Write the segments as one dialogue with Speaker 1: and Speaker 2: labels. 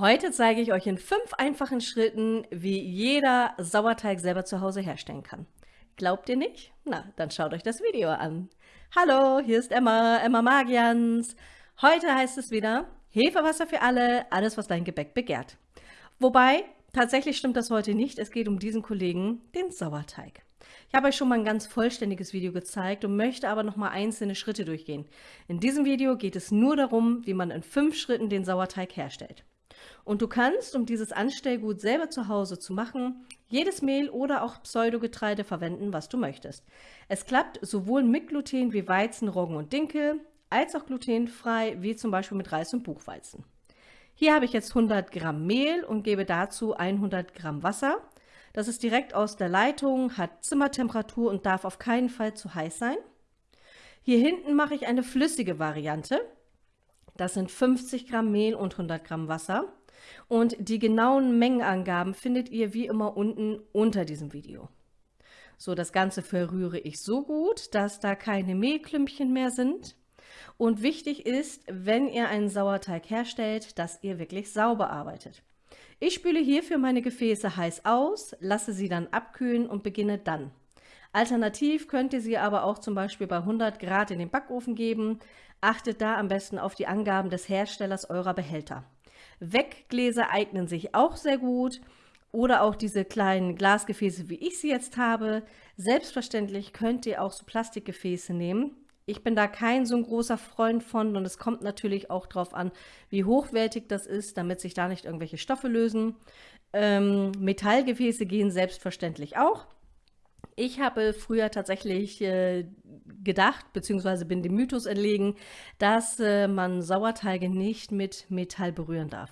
Speaker 1: Heute zeige ich euch in fünf einfachen Schritten, wie jeder Sauerteig selber zu Hause herstellen kann. Glaubt ihr nicht? Na, dann schaut euch das Video an. Hallo, hier ist Emma, Emma Magians. Heute heißt es wieder Hefewasser für alle, alles was dein Gebäck begehrt. Wobei, tatsächlich stimmt das heute nicht, es geht um diesen Kollegen, den Sauerteig. Ich habe euch schon mal ein ganz vollständiges Video gezeigt und möchte aber noch mal einzelne Schritte durchgehen. In diesem Video geht es nur darum, wie man in fünf Schritten den Sauerteig herstellt. Und du kannst, um dieses Anstellgut selber zu Hause zu machen, jedes Mehl oder auch Pseudogetreide verwenden, was du möchtest. Es klappt sowohl mit Gluten wie Weizen, Roggen und Dinkel, als auch glutenfrei, wie zum Beispiel mit Reis und Buchweizen. Hier habe ich jetzt 100 Gramm Mehl und gebe dazu 100 Gramm Wasser. Das ist direkt aus der Leitung, hat Zimmertemperatur und darf auf keinen Fall zu heiß sein. Hier hinten mache ich eine flüssige Variante. Das sind 50 Gramm Mehl und 100 Gramm Wasser. Und die genauen Mengenangaben findet ihr wie immer unten unter diesem Video. So, das Ganze verrühre ich so gut, dass da keine Mehlklümpchen mehr sind. Und wichtig ist, wenn ihr einen Sauerteig herstellt, dass ihr wirklich sauber arbeitet. Ich spüle hierfür meine Gefäße heiß aus, lasse sie dann abkühlen und beginne dann. Alternativ könnt ihr sie aber auch zum Beispiel bei 100 Grad in den Backofen geben. Achtet da am besten auf die Angaben des Herstellers eurer Behälter. Weggläser eignen sich auch sehr gut oder auch diese kleinen Glasgefäße, wie ich sie jetzt habe. Selbstverständlich könnt ihr auch so Plastikgefäße nehmen. Ich bin da kein so ein großer Freund von und es kommt natürlich auch darauf an, wie hochwertig das ist, damit sich da nicht irgendwelche Stoffe lösen. Ähm, Metallgefäße gehen selbstverständlich auch. Ich habe früher tatsächlich äh, gedacht, beziehungsweise bin dem Mythos entlegen, dass äh, man Sauerteige nicht mit Metall berühren darf.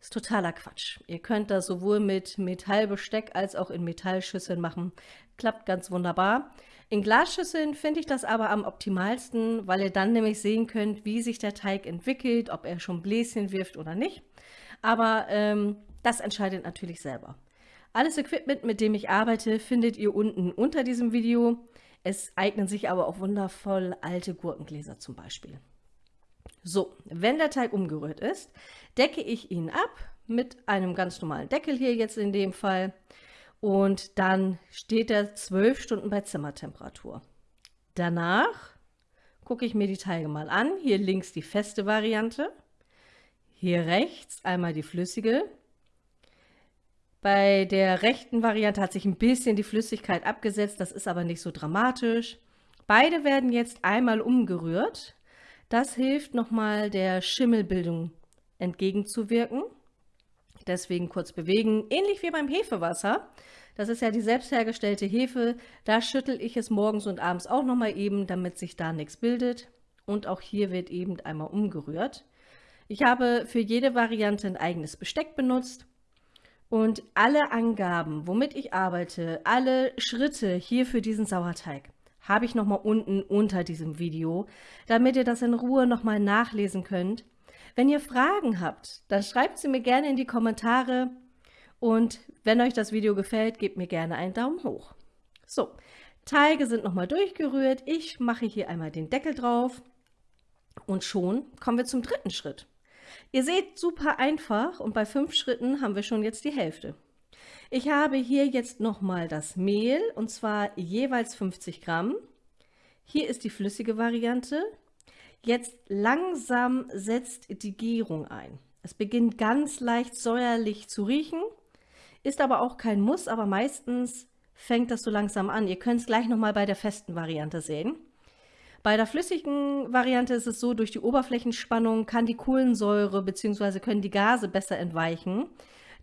Speaker 1: Ist totaler Quatsch. Ihr könnt das sowohl mit Metallbesteck als auch in Metallschüsseln machen. Klappt ganz wunderbar. In Glasschüsseln finde ich das aber am optimalsten, weil ihr dann nämlich sehen könnt, wie sich der Teig entwickelt, ob er schon Bläschen wirft oder nicht. Aber ähm, das entscheidet natürlich selber. Alles Equipment, mit dem ich arbeite, findet ihr unten unter diesem Video. Es eignen sich aber auch wundervoll alte Gurkengläser zum Beispiel. So, wenn der Teig umgerührt ist, decke ich ihn ab mit einem ganz normalen Deckel hier jetzt in dem Fall und dann steht er zwölf Stunden bei Zimmertemperatur. Danach gucke ich mir die Teige mal an. Hier links die feste Variante, hier rechts einmal die flüssige bei der rechten Variante hat sich ein bisschen die Flüssigkeit abgesetzt, das ist aber nicht so dramatisch. Beide werden jetzt einmal umgerührt. Das hilft nochmal der Schimmelbildung entgegenzuwirken. Deswegen kurz bewegen, ähnlich wie beim Hefewasser. Das ist ja die selbst hergestellte Hefe. Da schüttel ich es morgens und abends auch nochmal eben, damit sich da nichts bildet. Und auch hier wird eben einmal umgerührt. Ich habe für jede Variante ein eigenes Besteck benutzt. Und alle Angaben, womit ich arbeite, alle Schritte hier für diesen Sauerteig, habe ich nochmal unten unter diesem Video, damit ihr das in Ruhe nochmal nachlesen könnt. Wenn ihr Fragen habt, dann schreibt sie mir gerne in die Kommentare und wenn euch das Video gefällt, gebt mir gerne einen Daumen hoch. So, Teige sind nochmal durchgerührt. Ich mache hier einmal den Deckel drauf und schon kommen wir zum dritten Schritt. Ihr seht, super einfach und bei fünf Schritten haben wir schon jetzt die Hälfte. Ich habe hier jetzt nochmal das Mehl und zwar jeweils 50 Gramm. Hier ist die flüssige Variante. Jetzt langsam setzt die Gärung ein. Es beginnt ganz leicht säuerlich zu riechen, ist aber auch kein Muss, aber meistens fängt das so langsam an. Ihr könnt es gleich nochmal bei der festen Variante sehen. Bei der flüssigen Variante ist es so, durch die Oberflächenspannung kann die Kohlensäure bzw. können die Gase besser entweichen.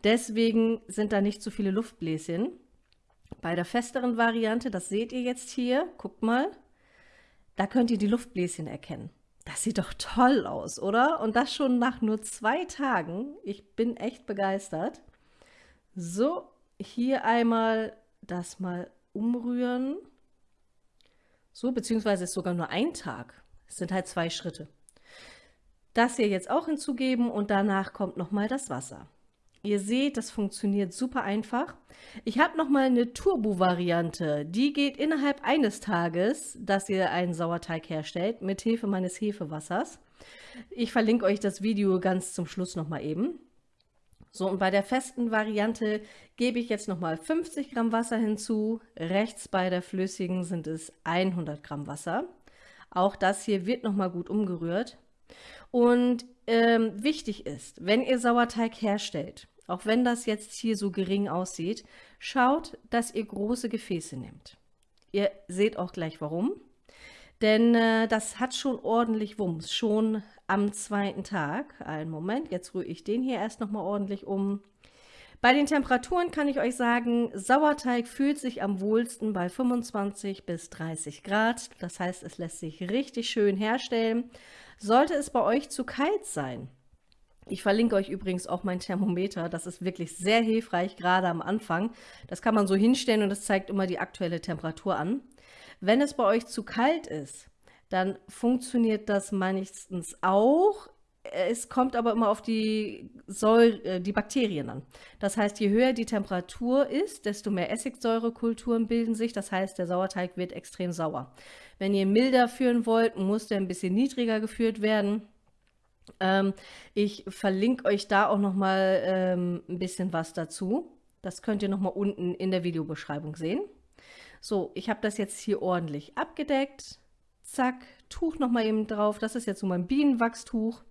Speaker 1: Deswegen sind da nicht so viele Luftbläschen. Bei der festeren Variante, das seht ihr jetzt hier, guckt mal, da könnt ihr die Luftbläschen erkennen. Das sieht doch toll aus, oder? Und das schon nach nur zwei Tagen. Ich bin echt begeistert. So, hier einmal das mal umrühren. So, beziehungsweise ist sogar nur ein Tag. Es sind halt zwei Schritte. Das hier jetzt auch hinzugeben und danach kommt nochmal das Wasser. Ihr seht, das funktioniert super einfach. Ich habe nochmal eine Turbo-Variante. Die geht innerhalb eines Tages, dass ihr einen Sauerteig herstellt, mit Hilfe meines Hefewassers. Ich verlinke euch das Video ganz zum Schluss nochmal eben. So, und bei der festen Variante gebe ich jetzt nochmal 50 Gramm Wasser hinzu. Rechts bei der flüssigen sind es 100 Gramm Wasser. Auch das hier wird nochmal gut umgerührt. Und ähm, wichtig ist, wenn ihr Sauerteig herstellt, auch wenn das jetzt hier so gering aussieht, schaut, dass ihr große Gefäße nehmt. Ihr seht auch gleich warum. Denn äh, das hat schon ordentlich Wumms, schon am zweiten Tag. Einen Moment, jetzt rühre ich den hier erst nochmal ordentlich um. Bei den Temperaturen kann ich euch sagen, Sauerteig fühlt sich am wohlsten bei 25 bis 30 Grad. Das heißt, es lässt sich richtig schön herstellen. Sollte es bei euch zu kalt sein, ich verlinke euch übrigens auch mein Thermometer. Das ist wirklich sehr hilfreich, gerade am Anfang. Das kann man so hinstellen und das zeigt immer die aktuelle Temperatur an. Wenn es bei euch zu kalt ist, dann funktioniert das meistens auch. Es kommt aber immer auf die, Säure, äh, die Bakterien an. Das heißt, je höher die Temperatur ist, desto mehr Essigsäurekulturen bilden sich. Das heißt, der Sauerteig wird extrem sauer. Wenn ihr milder führen wollt, muss der ein bisschen niedriger geführt werden. Ähm, ich verlinke euch da auch noch mal ähm, ein bisschen was dazu. Das könnt ihr noch mal unten in der Videobeschreibung sehen. So, ich habe das jetzt hier ordentlich abgedeckt. Zack, Tuch nochmal eben drauf. Das ist jetzt so mein Bienenwachstuch.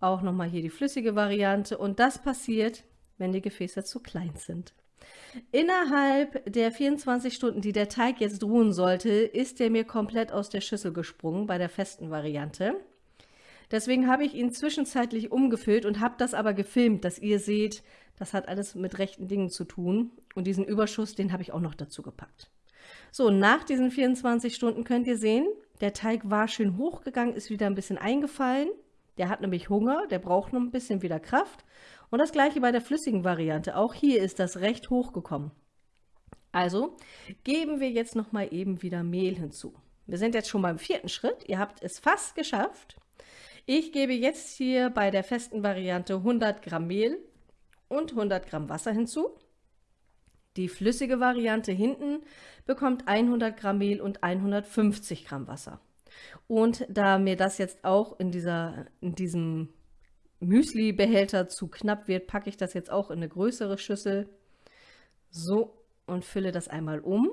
Speaker 1: Auch nochmal hier die flüssige Variante. Und das passiert, wenn die Gefäße zu klein sind. Innerhalb der 24 Stunden, die der Teig jetzt ruhen sollte, ist der mir komplett aus der Schüssel gesprungen bei der festen Variante. Deswegen habe ich ihn zwischenzeitlich umgefüllt und habe das aber gefilmt, dass ihr seht, das hat alles mit rechten Dingen zu tun. Und diesen Überschuss, den habe ich auch noch dazu gepackt. So, nach diesen 24 Stunden könnt ihr sehen, der Teig war schön hochgegangen, ist wieder ein bisschen eingefallen. Der hat nämlich Hunger, der braucht noch ein bisschen wieder Kraft. Und das gleiche bei der flüssigen Variante. Auch hier ist das recht hochgekommen. Also geben wir jetzt noch mal eben wieder Mehl hinzu. Wir sind jetzt schon beim vierten Schritt. Ihr habt es fast geschafft. Ich gebe jetzt hier bei der festen Variante 100 Gramm Mehl und 100 Gramm Wasser hinzu. Die flüssige Variante hinten bekommt 100 Gramm Mehl und 150 Gramm Wasser. Und da mir das jetzt auch in, dieser, in diesem Müsli-Behälter zu knapp wird, packe ich das jetzt auch in eine größere Schüssel. So, und fülle das einmal um.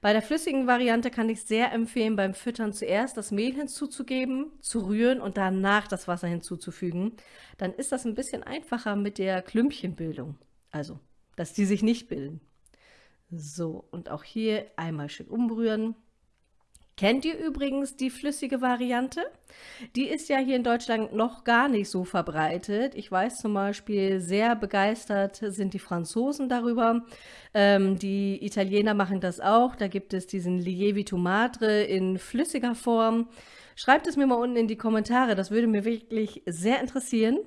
Speaker 1: Bei der flüssigen Variante kann ich sehr empfehlen, beim Füttern zuerst das Mehl hinzuzugeben, zu rühren und danach das Wasser hinzuzufügen. Dann ist das ein bisschen einfacher mit der Klümpchenbildung. Also dass die sich nicht bilden. So, und auch hier einmal schön umrühren. Kennt ihr übrigens die flüssige Variante? Die ist ja hier in Deutschland noch gar nicht so verbreitet. Ich weiß zum Beispiel, sehr begeistert sind die Franzosen darüber. Ähm, die Italiener machen das auch. Da gibt es diesen Lievito Madre in flüssiger Form. Schreibt es mir mal unten in die Kommentare, das würde mir wirklich sehr interessieren.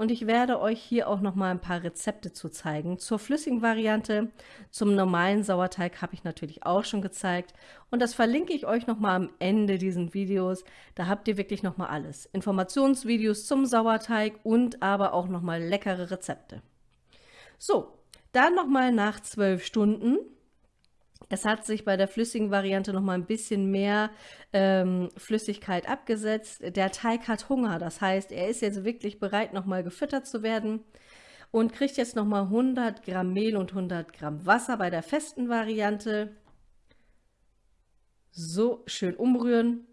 Speaker 1: Und ich werde euch hier auch noch mal ein paar Rezepte zu zeigen. Zur flüssigen Variante, zum normalen Sauerteig habe ich natürlich auch schon gezeigt. Und das verlinke ich euch noch mal am Ende dieses Videos. Da habt ihr wirklich noch mal alles. Informationsvideos zum Sauerteig und aber auch noch mal leckere Rezepte. So, dann noch mal nach zwölf Stunden es hat sich bei der flüssigen Variante noch mal ein bisschen mehr ähm, Flüssigkeit abgesetzt. Der Teig hat Hunger, das heißt, er ist jetzt wirklich bereit, noch mal gefüttert zu werden und kriegt jetzt noch mal 100 Gramm Mehl und 100 Gramm Wasser bei der festen Variante. So schön umrühren,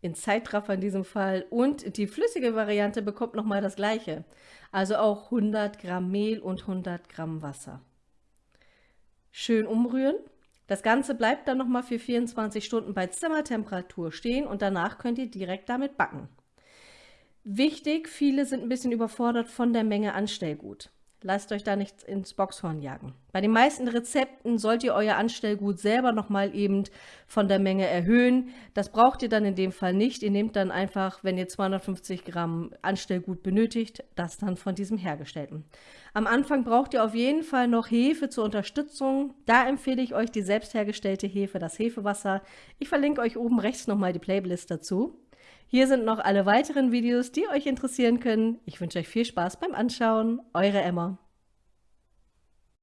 Speaker 1: in Zeitraffer in diesem Fall. Und die flüssige Variante bekommt noch mal das gleiche, also auch 100 Gramm Mehl und 100 Gramm Wasser schön umrühren. Das Ganze bleibt dann nochmal für 24 Stunden bei Zimmertemperatur stehen und danach könnt ihr direkt damit backen. Wichtig, viele sind ein bisschen überfordert von der Menge Anstellgut. Lasst euch da nichts ins Boxhorn jagen. Bei den meisten Rezepten sollt ihr euer Anstellgut selber nochmal eben von der Menge erhöhen. Das braucht ihr dann in dem Fall nicht. Ihr nehmt dann einfach, wenn ihr 250 Gramm Anstellgut benötigt, das dann von diesem hergestellten. Am Anfang braucht ihr auf jeden Fall noch Hefe zur Unterstützung. Da empfehle ich euch die selbst hergestellte Hefe, das Hefewasser. Ich verlinke euch oben rechts nochmal die Playlist dazu. Hier sind noch alle weiteren Videos, die euch interessieren können. Ich wünsche euch viel Spaß beim Anschauen. Eure Emma.